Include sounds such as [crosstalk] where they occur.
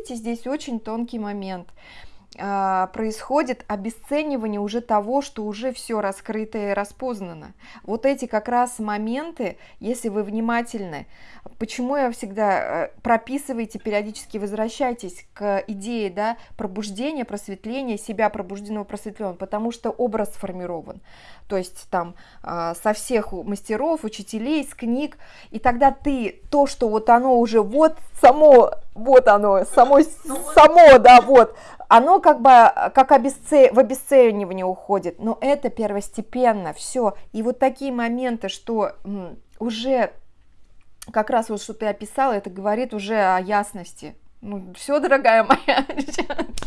видите, здесь очень тонкий момент – происходит обесценивание уже того, что уже все раскрыто и распознано. Вот эти как раз моменты, если вы внимательны, почему я всегда э, прописывайте, периодически возвращайтесь к идее да, пробуждения, просветления, себя пробужденного, просветленного, потому что образ сформирован. То есть там а, со всех мастеров, учителей, с книг, и тогда ты то, что вот оно уже вот само, вот оно, само, ну само, да, вот, оно как бы как обесце... в обесценивание уходит, но это первостепенно, все. И вот такие моменты, что уже как раз вот что ты описала, это говорит уже о ясности. Ну, все, дорогая моя. [laughs]